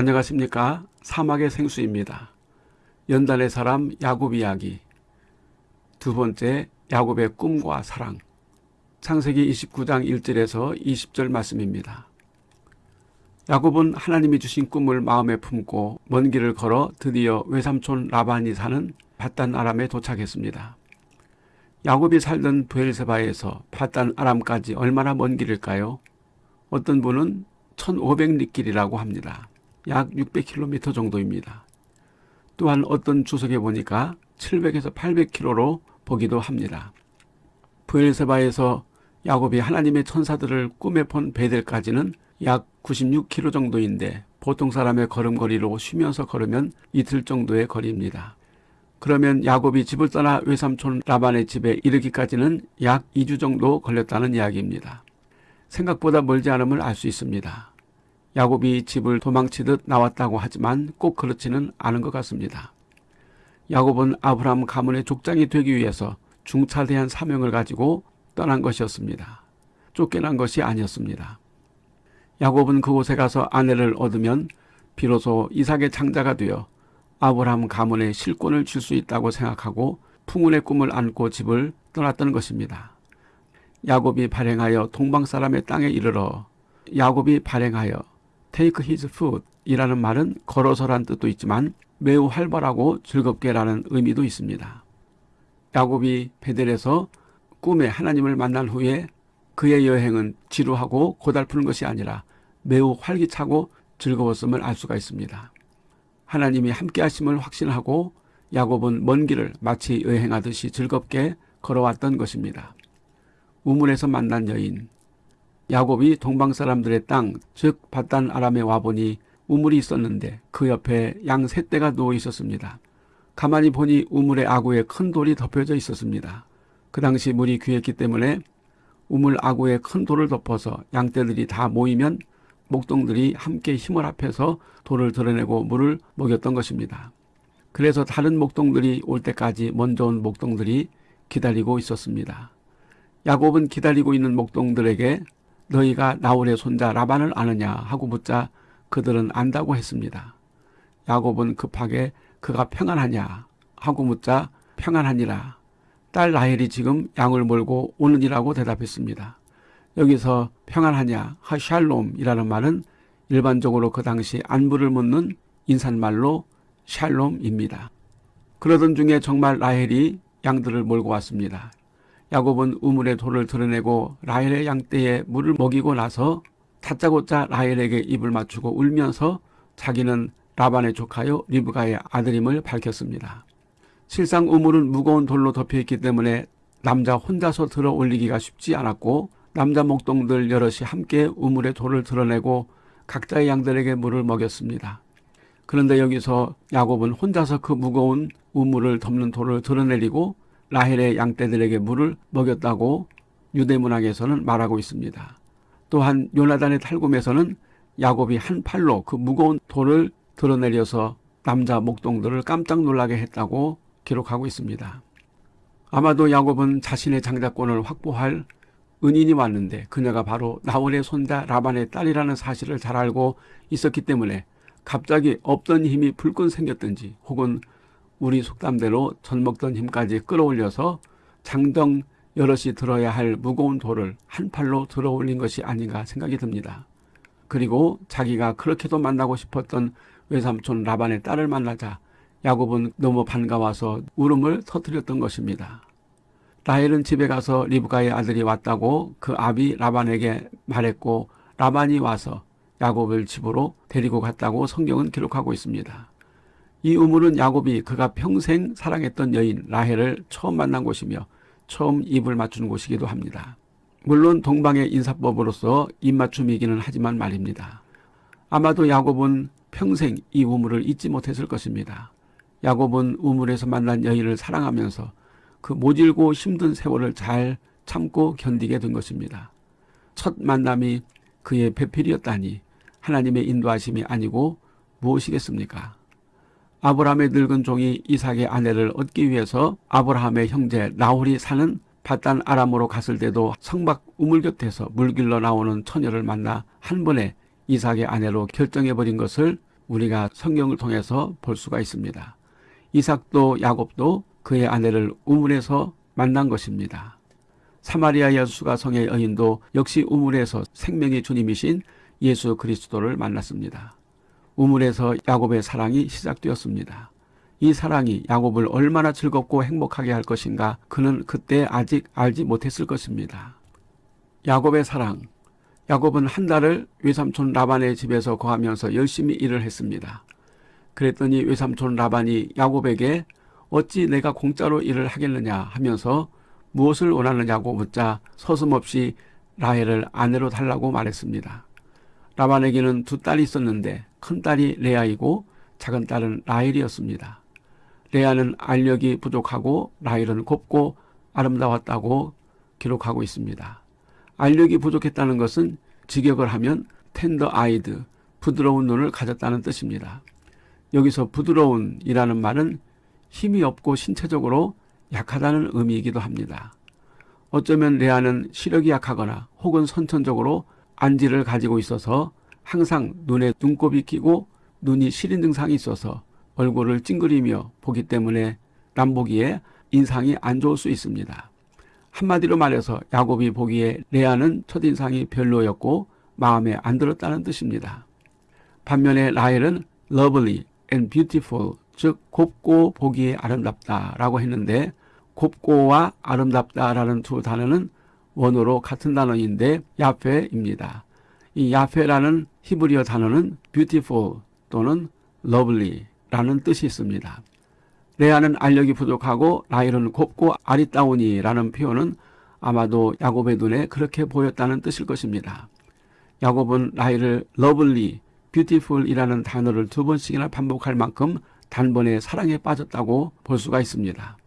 안녕하십니까 사막의 생수입니다. 연단의 사람 야곱 이야기 두 번째 야곱의 꿈과 사랑 창세기 29장 1절에서 20절 말씀입니다. 야곱은 하나님이 주신 꿈을 마음에 품고 먼 길을 걸어 드디어 외삼촌 라반이 사는 바단 아람에 도착했습니다. 야곱이 살던 부엘세바에서 바단 아람까지 얼마나 먼 길일까요? 어떤 분은 1500리길이라고 합니다. 약 600km 정도입니다. 또한 어떤 주석에 보니까 700에서 800km로 보기도 합니다. 부엘세바에서 야곱이 하나님의 천사들을 꿈에 본 베델까지는 약 96km 정도인데 보통 사람의 걸음거리로 쉬면서 걸으면 이틀 정도의 거리입니다. 그러면 야곱이 집을 떠나 외삼촌 라반의 집에 이르기까지는 약 2주 정도 걸렸다는 이야기입니다. 생각보다 멀지 않음을 알 수 있습니다. 야곱이 집을 도망치듯 나왔다고 하지만 꼭 그렇지는 않은 것 같습니다. 야곱은 아브라함 가문의 족장이 되기 위해서 중차대한 사명을 가지고 떠난 것이었습니다. 쫓겨난 것이 아니었습니다. 야곱은 그곳에 가서 아내를 얻으면 비로소 이삭의 장자가 되어 아브라함 가문의 실권을 줄 수 있다고 생각하고 풍운의 꿈을 안고 집을 떠났던 것입니다. 야곱이 발행하여 동방 사람의 땅에 이르러 야곱이 발행하여 take his food 이라는 말은 걸어서란 뜻도 있지만 매우 활발하고 즐겁게 라는 의미도 있습니다. 야곱이 베델에서 꿈에 하나님을 만난 후에 그의 여행은 지루하고 고달픈 것이 아니라 매우 활기차고 즐거웠음을 알 수가 있습니다. 하나님이 함께 하심을 확신하고 야곱은 먼 길을 마치 여행하듯이 즐겁게 걸어왔던 것입니다. 우물에서 만난 여인 야곱이 동방 사람들의 땅, 즉 바단 아람에 와보니 우물이 있었는데 그 옆에 양 세 떼가 누워 있었습니다. 가만히 보니 우물의 아구에 큰 돌이 덮여져 있었습니다. 그 당시 물이 귀했기 때문에 우물 아구에 큰 돌을 덮어서 양떼들이 다 모이면 목동들이 함께 힘을 합해서 돌을 드러내고 물을 먹였던 것입니다. 그래서 다른 목동들이 올 때까지 먼저 온 목동들이 기다리고 있었습니다. 야곱은 기다리고 있는 목동들에게 너희가 나홀의 손자 라반을 아느냐 하고 묻자 그들은 안다고 했습니다. 야곱은 급하게 그가 평안하냐 하고 묻자 평안하니라. 딸 라헬이 지금 양을 몰고 오느니라고 대답했습니다. 여기서 평안하냐 하샬롬이라는 말은 일반적으로 그 당시 안부를 묻는 인사말로 샬롬입니다. 그러던 중에 정말 라헬이 양들을 몰고 왔습니다. 야곱은 우물의 돌을 드러내고 라헬의 양떼에 물을 먹이고 나서 다짜고짜 라헬에게 입을 맞추고 울면서 자기는 라반의 조카요 리브가의 아들임을 밝혔습니다. 실상 우물은 무거운 돌로 덮여있기 때문에 남자 혼자서 들어 올리기가 쉽지 않았고 남자 목동들 여럿이 함께 우물의 돌을 드러내고 각자의 양들에게 물을 먹였습니다. 그런데 여기서 야곱은 혼자서 그 무거운 우물을 덮는 돌을 드러내리고 라헬의 양떼들에게 물을 먹였다고 유대문학에서는 말하고 있습니다. 또한 요나단의 탈금에서는 야곱이 한 팔로 그 무거운 돌을 드러내려서 남자 목동들을 깜짝 놀라게 했다고 기록하고 있습니다. 아마도 야곱은 자신의 장자권을 확보할 은인이 왔는데 그녀가 바로 나홀의 손자 라반의 딸이라는 사실을 잘 알고 있었기 때문에 갑자기 없던 힘이 불끈 생겼든지 혹은 우리 속담대로 전 먹던 힘까지 끌어올려서 장정 여럿이 들어야 할 무거운 돌을 한 팔로 들어 올린 것이 아닌가 생각이 듭니다. 그리고 자기가 그렇게도 만나고 싶었던 외삼촌 라반의 딸을 만나자 야곱은 너무 반가워서 울음을 터뜨렸던 것입니다. 라헬은 집에 가서 리브가의 아들이 왔다고 그 아비 라반에게 말했고 라반이 와서 야곱을 집으로 데리고 갔다고 성경은 기록하고 있습니다. 이 우물은 야곱이 그가 평생 사랑했던 여인 라헬을 처음 만난 곳이며 처음 입을 맞춘 곳이기도 합니다. 물론 동방의 인사법으로서 입맞춤이기는 하지만 말입니다. 아마도 야곱은 평생 이 우물을 잊지 못했을 것입니다. 야곱은 우물에서 만난 여인을 사랑하면서 그 모질고 힘든 세월을 잘 참고 견디게 된 것입니다. 첫 만남이 그의 배필이었다니 하나님의 인도하심이 아니고 무엇이겠습니까? 아브라함의 늙은 종이 이삭의 아내를 얻기 위해서 아브라함의 형제 나홀이 사는 바단 아람으로 갔을 때도 성박 우물 곁에서 물길러 나오는 처녀를 만나 한 번에 이삭의 아내로 결정해버린 것을 우리가 성경을 통해서 볼 수가 있습니다. 이삭도 야곱도 그의 아내를 우물에서 만난 것입니다. 사마리아 여수가 성의 여인도 역시 우물에서 생명의 주님이신 예수 그리스도를 만났습니다. 우물에서 야곱의 사랑이 시작되었습니다. 이 사랑이 야곱을 얼마나 즐겁고 행복하게 할 것인가 그는 그때 아직 알지 못했을 것입니다. 야곱의 사랑 야곱은 한 달을 외삼촌 라반의 집에서 거하면서 열심히 일을 했습니다. 그랬더니 외삼촌 라반이 야곱에게 어찌 내가 공짜로 일을 하겠느냐 하면서 무엇을 원하느냐고 묻자 서슴없이 라헬을 아내로 달라고 말했습니다. 라반에게는 두 딸이 있었는데 큰 딸이 레아이고 작은 딸은 라헬이었습니다. 레아는 알력이 부족하고 라헬은 곱고 아름다웠다고 기록하고 있습니다. 알력이 부족했다는 것은 직역을 하면 텐더 아이드, 부드러운 눈을 가졌다는 뜻입니다. 여기서 부드러운이라는 말은 힘이 없고 신체적으로 약하다는 의미이기도 합니다. 어쩌면 레아는 시력이 약하거나 혹은 선천적으로 안지를 가지고 있어서 항상 눈에 눈곱이 끼고 눈이 시린 증상이 있어서 얼굴을 찡그리며 보기 때문에 남보기에 인상이 안 좋을 수 있습니다. 한마디로 말해서 야곱이 보기에 레아는 첫인상이 별로였고 마음에 안 들었다는 뜻입니다. 반면에 라헬은 lovely and beautiful 즉 곱고 보기에 아름답다 라고 했는데 곱고와 아름답다 라는 두 단어는 원어로 같은 단어인데 야페입니다. 이 야페라는 히브리어 단어는 beautiful 또는 lovely라는 뜻이 있습니다. 레아는 알력이 부족하고 라헬은 곱고 아리따우니라는 표현은 아마도 야곱의 눈에 그렇게 보였다는 뜻일 것입니다. 야곱은 라헬을 lovely, beautiful이라는 단어를 두 번씩이나 반복할 만큼 단번에 사랑에 빠졌다고 볼 수가 있습니다.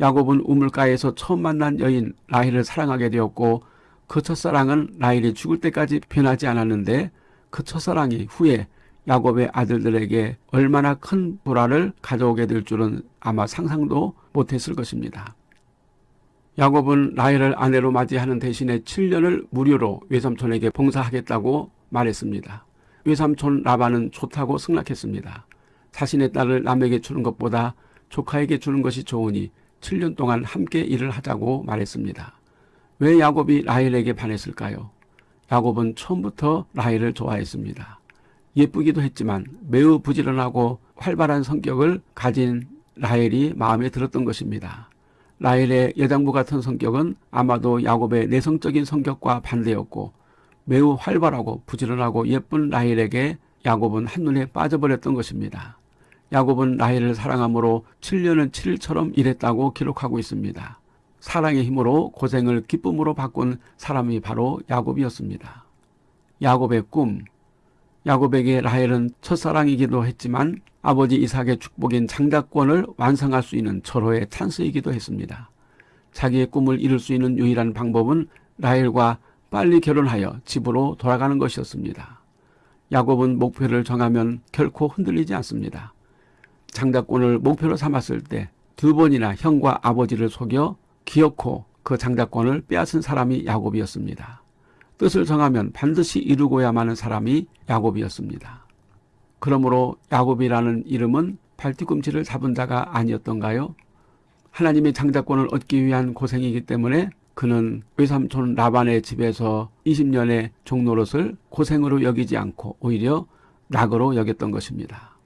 야곱은 우물가에서 처음 만난 여인 라헬을 사랑하게 되었고 그 첫사랑은 라헬이 죽을 때까지 변하지 않았는데 그 첫사랑이 후에 야곱의 아들들에게 얼마나 큰 불화를 가져오게 될 줄은 아마 상상도 못했을 것입니다. 야곱은 라헬을 아내로 맞이하는 대신에 7년을 무료로 외삼촌에게 봉사하겠다고 말했습니다. 외삼촌 라반은 좋다고 승낙했습니다. 자신의 딸을 남에게 주는 것보다 조카에게 주는 것이 좋으니 7년 동안 함께 일을 하자고 말했습니다. 왜 야곱이 라헬에게 반했을까요? 야곱은 처음부터 라헬을 좋아했습니다. 예쁘기도 했지만 매우 부지런하고 활발한 성격을 가진 라헬이 마음에 들었던 것입니다. 라헬의 여장부 같은 성격은 아마도 야곱의 내성적인 성격과 반대였고 매우 활발하고 부지런하고 예쁜 라헬에게 야곱은 한눈에 빠져버렸던 것입니다. 야곱은 라헬을 사랑함으로 7년은 7일처럼 일했다고 기록하고 있습니다. 사랑의 힘으로 고생을 기쁨으로 바꾼 사람이 바로 야곱이었습니다. 야곱의 꿈 야곱에게 라헬은 첫사랑이기도 했지만 아버지 이삭의 축복인 장자권을 완성할 수 있는 절호의 찬스이기도 했습니다. 자기의 꿈을 이룰 수 있는 유일한 방법은 라헬과 빨리 결혼하여 집으로 돌아가는 것이었습니다. 야곱은 목표를 정하면 결코 흔들리지 않습니다. 장자권을 목표로 삼았을 때 두 번이나 형과 아버지를 속여 기어코 그 장자권을 빼앗은 사람이 야곱이었습니다. 뜻을 정하면 반드시 이루고야 마는 사람이 야곱이었습니다. 그러므로 야곱이라는 이름은 발뒤꿈치를 잡은 자가 아니었던가요? 하나님의 장자권을 얻기 위한 고생이기 때문에 그는 외삼촌 라반의 집에서 20년의 종노릇을 고생으로 여기지 않고 오히려 낙으로 여겼던 것입니다.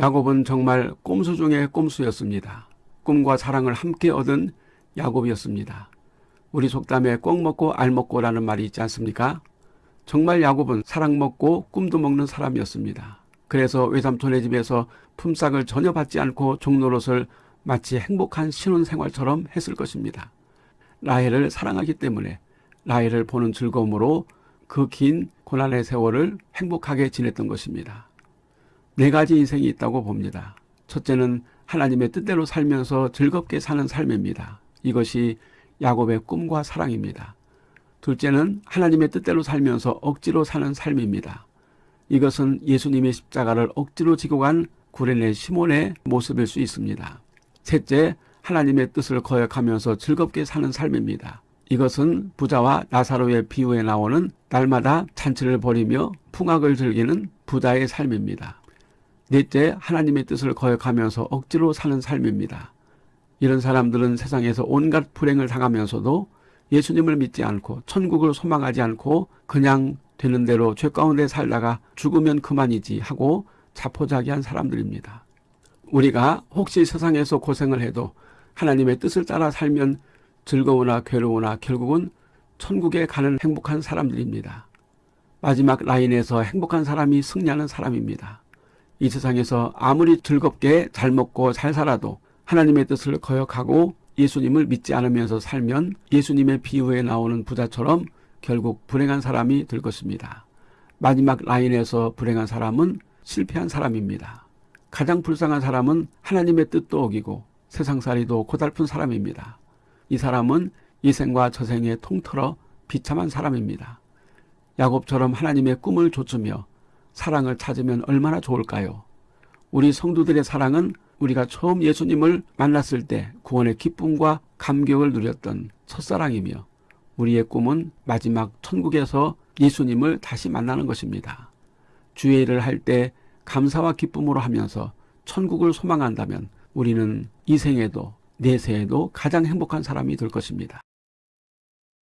야곱은 정말 꼼수 중의 꼼수였습니다. 꿈과 사랑을 함께 얻은 야곱이었습니다. 우리 속담에 꼭 먹고 알 먹고라는 말이 있지 않습니까? 정말 야곱은 사랑 먹고 꿈도 먹는 사람이었습니다. 그래서 외삼촌의 집에서 품삯을 전혀 받지 않고 종노릇을 마치 행복한 신혼생활처럼 했을 것입니다. 라헬을 사랑하기 때문에 라헬을 보는 즐거움으로 그 긴 고난의 세월을 행복하게 지냈던 것입니다. 네 가지 인생이 있다고 봅니다. 첫째는 하나님의 뜻대로 살면서 즐겁게 사는 삶입니다. 이것이 야곱의 꿈과 사랑입니다. 둘째는 하나님의 뜻대로 살면서 억지로 사는 삶입니다. 이것은 예수님의 십자가를 억지로 지고 간 구레네 시몬의 모습일 수 있습니다. 셋째, 하나님의 뜻을 거역하면서 즐겁게 사는 삶입니다. 이것은 부자와 나사로의 비유에 나오는 날마다 잔치를 벌이며 풍악을 즐기는 부자의 삶입니다. 넷째, 하나님의 뜻을 거역하면서 억지로 사는 삶입니다. 이런 사람들은 세상에서 온갖 불행을 당하면서도 예수님을 믿지 않고 천국을 소망하지 않고 그냥 되는 대로 죄 가운데 살다가 죽으면 그만이지 하고 자포자기한 사람들입니다. 우리가 혹시 세상에서 고생을 해도 하나님의 뜻을 따라 살면 즐거우나 괴로우나 결국은 천국에 가는 행복한 사람들입니다. 마지막 라인에서 행복한 사람이 승리하는 사람입니다. 이 세상에서 아무리 즐겁게 잘 먹고 잘 살아도 하나님의 뜻을 거역하고 예수님을 믿지 않으면서 살면 예수님의 비유에 나오는 부자처럼 결국 불행한 사람이 될 것입니다. 마지막 라인에서 불행한 사람은 실패한 사람입니다. 가장 불쌍한 사람은 하나님의 뜻도 어기고 세상살이도 고달픈 사람입니다. 이 사람은 이 생과 저 생에 통틀어 비참한 사람입니다. 야곱처럼 하나님의 꿈을 좇으며 사랑을 찾으면 얼마나 좋을까요? 우리 성도들의 사랑은 우리가 처음 예수님을 만났을 때 구원의 기쁨과 감격을 누렸던 첫사랑이며 우리의 꿈은 마지막 천국에서 예수님을 다시 만나는 것입니다. 주의 일을 할 때 감사와 기쁨으로 하면서 천국을 소망한다면 우리는 이 생에도 내세에도 가장 행복한 사람이 될 것입니다.